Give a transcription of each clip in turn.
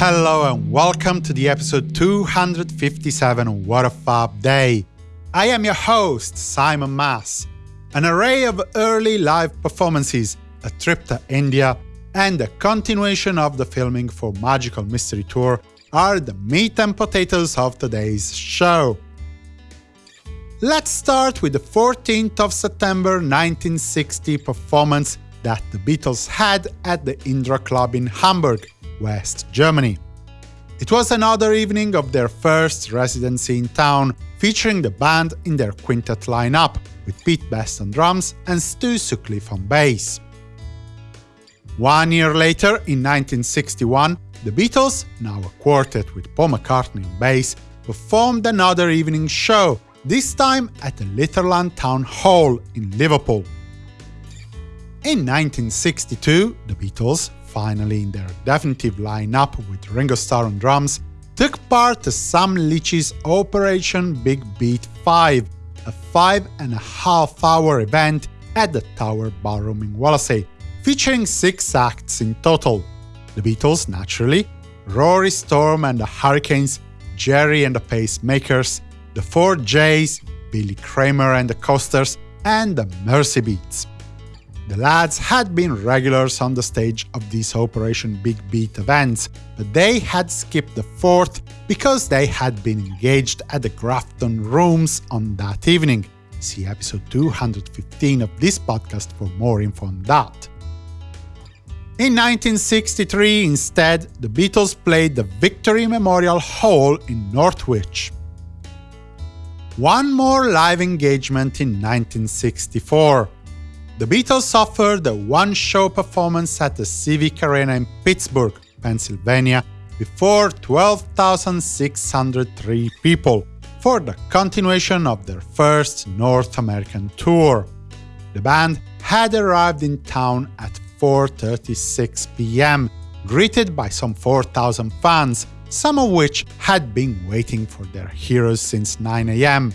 Hello and welcome to the episode 257 What a Fab Day. I am your host, Simon Mas. An array of early live performances, a trip to India, and a continuation of the filming for Magical Mystery Tour are the meat and potatoes of today's show. Let's start with the 14th of September 1960 performance that the Beatles had at the Indra Club in Hamburg, West Germany. It was another evening of their first residency in town, featuring the band in their quintet lineup, with Pete Best on drums and Stu Sutcliffe on bass. One year later, in 1961, the Beatles, now a quartet with Paul McCartney on bass, performed another evening show, this time at the Litherland Town Hall in Liverpool. In 1962, the Beatles, finally in their definitive lineup with Ringo Starr on drums, took part to Sam Leach's Operation Big Beat 5, a five and a half hour event at the Tower Ballroom in Wallasey, featuring six acts in total. The Beatles, naturally, Rory Storm and the Hurricanes, Gerry and the Pacemakers, the Four J's, Billy Kramer and the Coasters, and the Merseybeats. The lads had been regulars on the stage of these Operation Big Beat events, but they had skipped the fourth because they had been engaged at the Grafton Rooms on that evening. See episode 215 of this podcast for more info on that. In 1963, instead, the Beatles played the Victory Memorial Hall in Northwich. One more live engagement in 1964. The Beatles offered a one-show performance at the Civic Arena in Pittsburgh, Pennsylvania, before 12,603 people, for the continuation of their first North American tour. The band had arrived in town at 4.36 pm, greeted by some 4,000 fans, some of which had been waiting for their heroes since 9 am.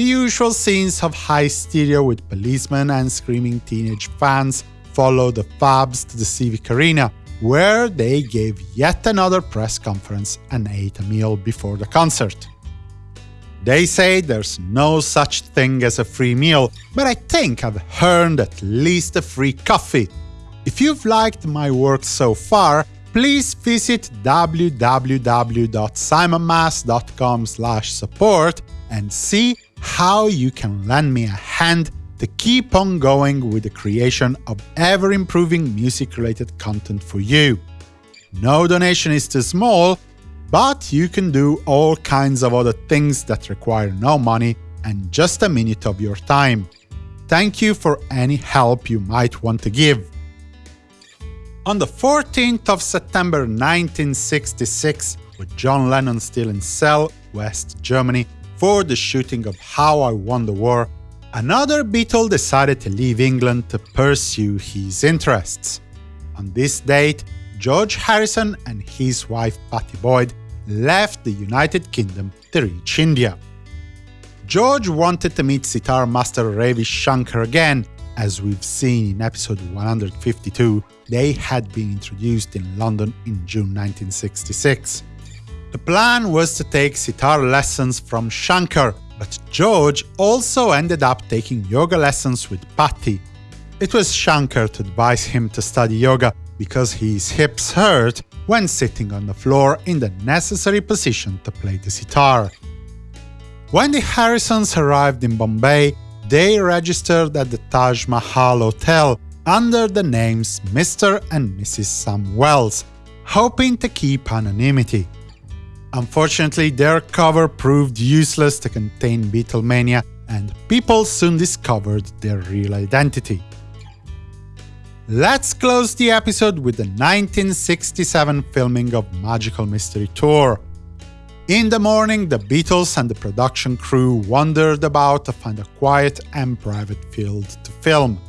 The usual scenes of high stereo with policemen and screaming teenage fans followed the Fabs to the Civic Arena, where they gave yet another press conference and ate a meal before the concert. They say there's no such thing as a free meal, but I think I've earned at least a free coffee. If you've liked my work so far, please visit www.simonmas.com support and see how you can lend me a hand to keep on going with the creation of ever-improving music-related content for you. No donation is too small, but you can do all kinds of other things that require no money and just a minute of your time. Thank you for any help you might want to give. On the 14th of September 1966, with John Lennon still in Celle, West Germany, for the shooting of How I Won the War, another Beatle decided to leave England to pursue his interests. On this date, George Harrison and his wife Pattie Boyd left the United Kingdom to reach India. George wanted to meet sitar master Ravi Shankar again, as we've seen in episode 152, they had been introduced in London in June 1966. The plan was to take sitar lessons from Shankar, but George also ended up taking yoga lessons with Pattie. It was Shankar to advise him to study yoga because his hips hurt when sitting on the floor in the necessary position to play the sitar. When the Harrisons arrived in Bombay, they registered at the Taj Mahal Hotel under the names Mr. and Mrs. Sam Wells, hoping to keep anonymity. Unfortunately, their cover proved useless to contain Beatlemania, and people soon discovered their real identity. Let's close the episode with the 1967 filming of Magical Mystery Tour. In the morning, the Beatles and the production crew wandered about to find a quiet and private field to film.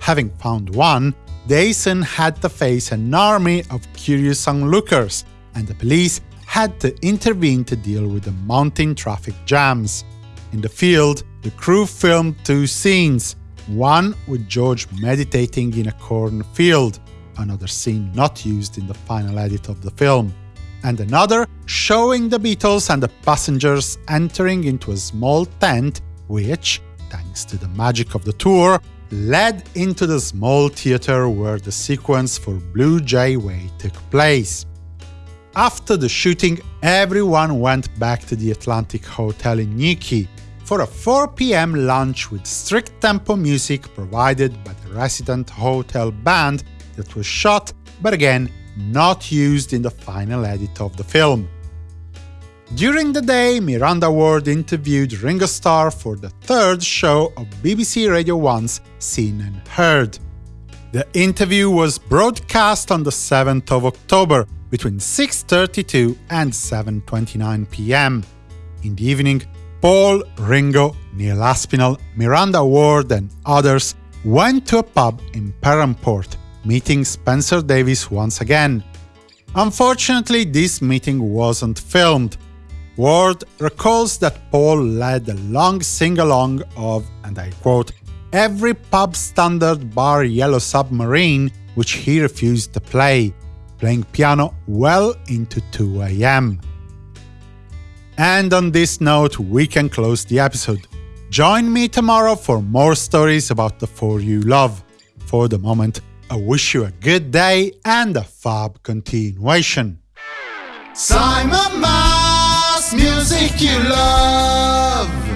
Having found one, they soon had to face an army of curious onlookers, and the police had to intervene to deal with the mounting traffic jams. In the field, the crew filmed two scenes, one with George meditating in a cornfield, another scene not used in the final edit of the film. and another showing the Beatles and the passengers entering into a small tent which, thanks to the magic of the tour, led into the small theater where the sequence for Blue Jay Way took place. After the shooting, everyone went back to the Atlantic Hotel in Newquay for a 4 pm lunch with strict tempo music provided by the resident hotel band that was shot, but again, not used in the final edit of the film. During the day, Miranda Ward interviewed Ringo Starr for the third show of BBC Radio 1's Scene and Heard. The interview was broadcast on the 7th of October between 6.32 and 7.29 pm. In the evening, Paul, Ringo, Neil Aspinall, Miranda Ward and others went to a pub in Perranporth, meeting Spencer Davis once again. Unfortunately, this meeting wasn't filmed. Ward recalls that Paul led a long sing-along of, and I quote, every pub standard bar Yellow Submarine which he refused to play, playing piano well into 2 am. And on this note, we can close the episode. Join me tomorrow for more stories about the four you love. For the moment, I wish you a good day and a fab continuation. Simon Mas, music you love.